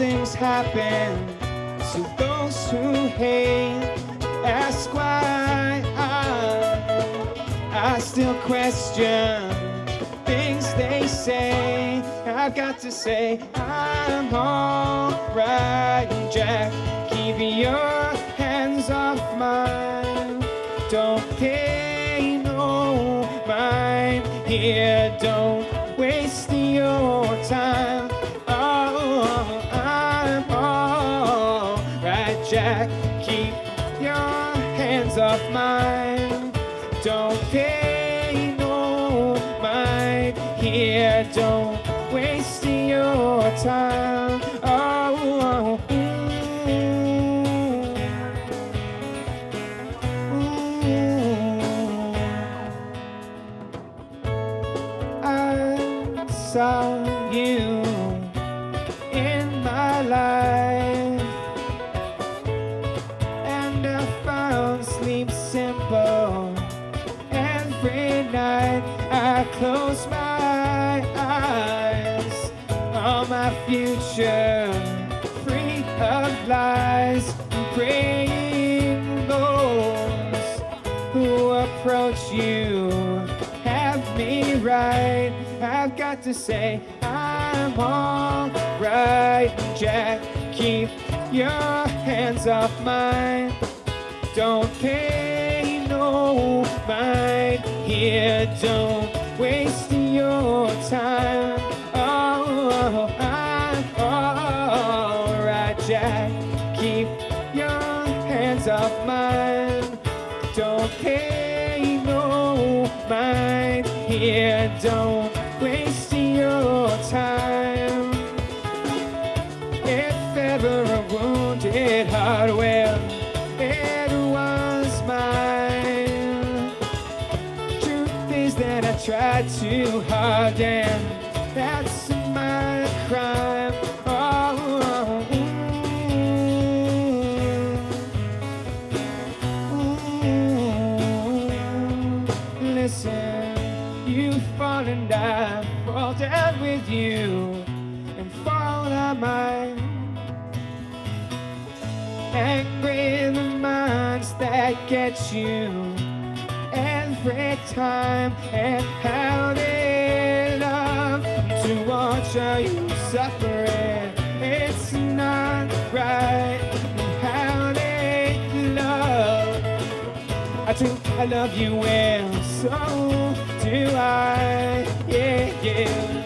Things happen to those who hate. Ask why I, I still question things they say. I've got to say I'm alright, Jack. Keep your hands off mine. Don't pay no mind here. Don't Don't waste your time. Oh, mm, mm. I saw you in my life, and I found sleep simple. Every night I close my future, free of lies, praying those who approach you have me right. I've got to say I'm alright, Jack. Keep your hands off mine. Don't pay no mind here. Don't tried too hard, and that's my crime. Oh, mm, mm. Listen, you fall and I fall down with you, and fall I might angry the minds that get you every time. And how they love to watch you suffering it's not right. How they love. I do I love you well. So do I. Yeah yeah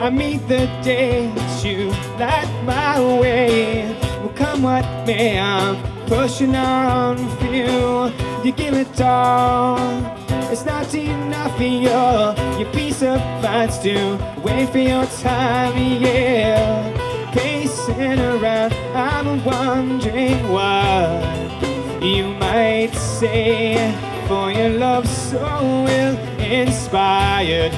I meet the days you light my way. Well, come what may, I'm pushing on for you. You give it all. It's not enough for your, your piece of mind to wait for your time, yeah. Pacing around, I'm wondering what you might say. For your love so ill inspired,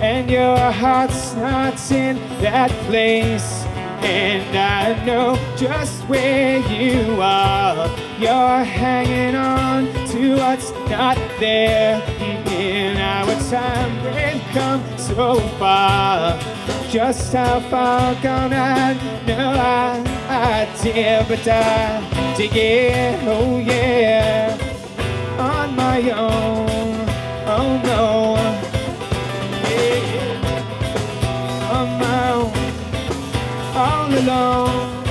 and your heart's not in that place. And I know just where you are. You're hanging on to what's not there. In our time, we've come so far. Just how far gone I no idea, but I dig it, oh yeah, on my own, alone.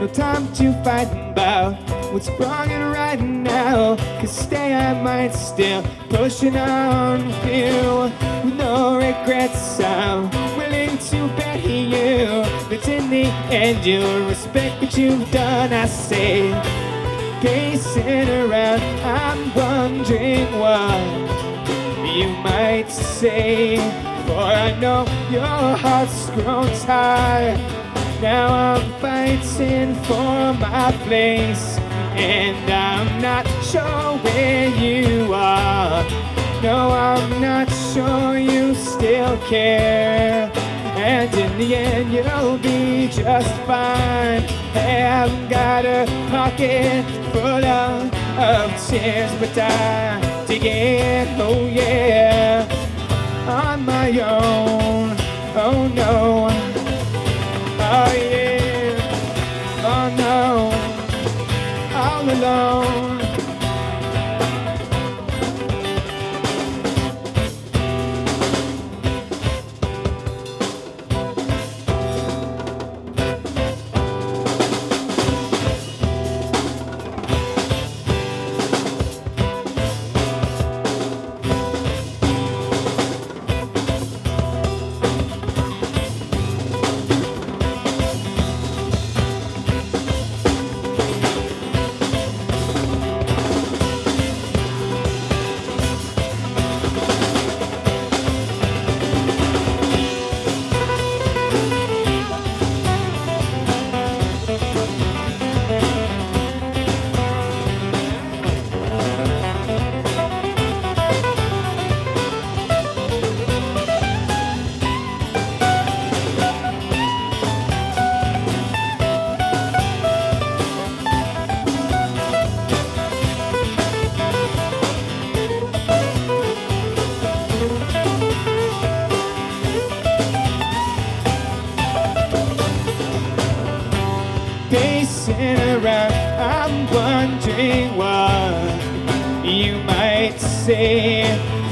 No time to fight about what's wrong and right now. Cause stay I might still pushing on feel with no regrets. I'm willing to bet you that in the end you'll respect what you've done. I say, pacing around, I'm wondering what you might say. For I know your heart's grown tired. Now I'm fighting for my place, and I'm not sure where you are. No, I'm not sure you still care. And in the end, you'll be just fine. I haven't got a pocket full of, of tears, but I dig it, oh yeah, on my own.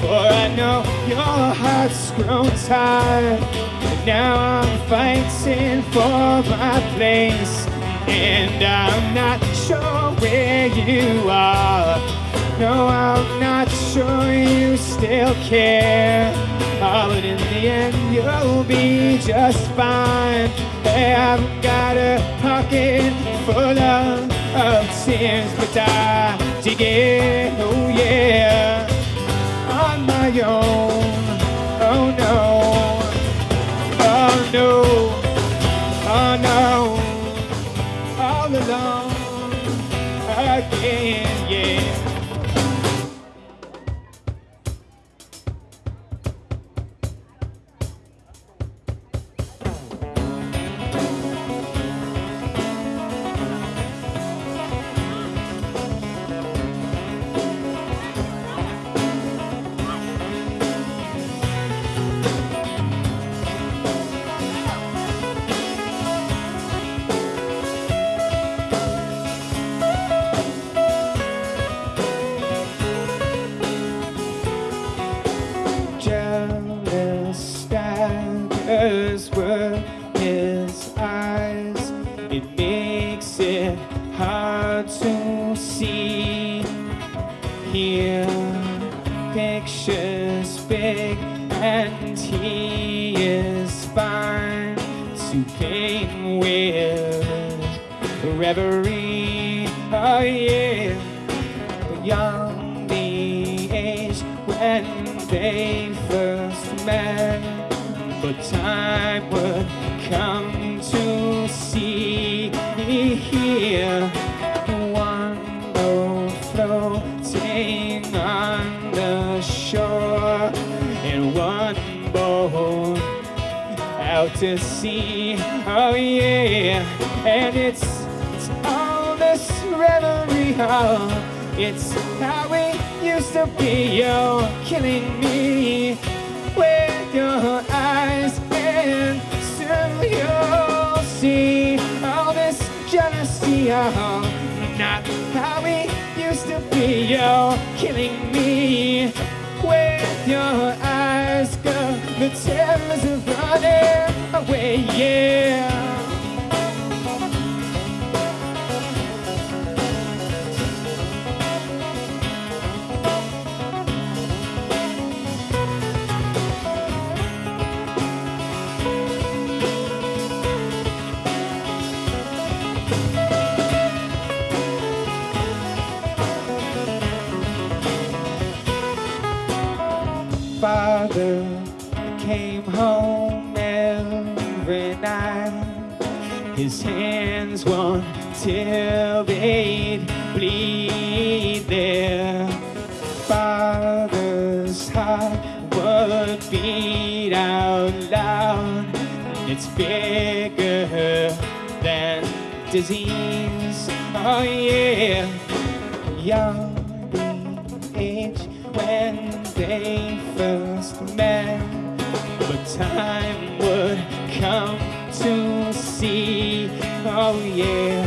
For I know your heart's grown tired. And now I'm fighting for my place. And I'm not sure where you are. No, I'm not sure you still care. Oh, but in the end, you'll be just fine. Hey, I've got a pocket full of, of tears, but I dig it, oh yeah, my own. Oh no, pictures big, and he is fine to paint with reverie. Oh yeah young the age when they first met. but time would come to see me here. Out to sea. Oh yeah, and it's it's all this revelry. Oh, it's how we used to be. You're killing me with your eyes, and soon you'll see all this jealousy. Oh, not how we used to be. You're killing me with your eyes. The terrors are running away, yeah. father came home every night. His hands won't till they'd bleed their father's heart would beat out loud. It's bigger than disease. Oh yeah, young the age when they first met. Time would come to see, oh yeah,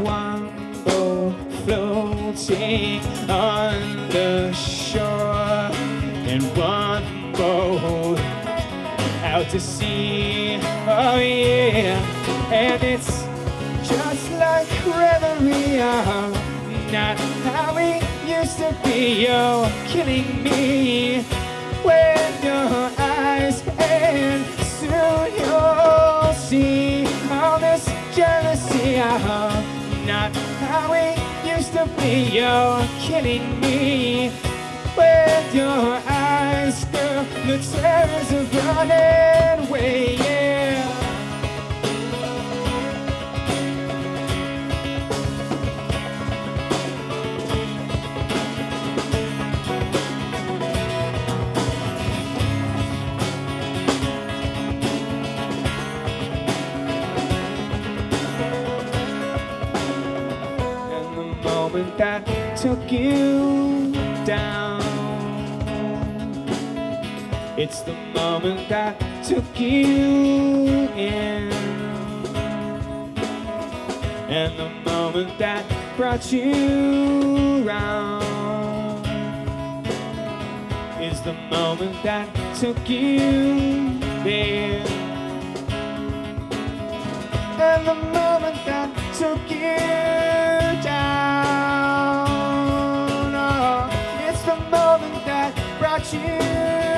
one boat floating on the shore, and one boat out to sea, oh yeah, and it's just like revelry, oh, not how we used to be. You're killing me You're killing me with your eyes, girl. The terrors are running took you down, it's the moment that took you in, and the moment that brought you round is the moment that took you there. And the moment that took you brought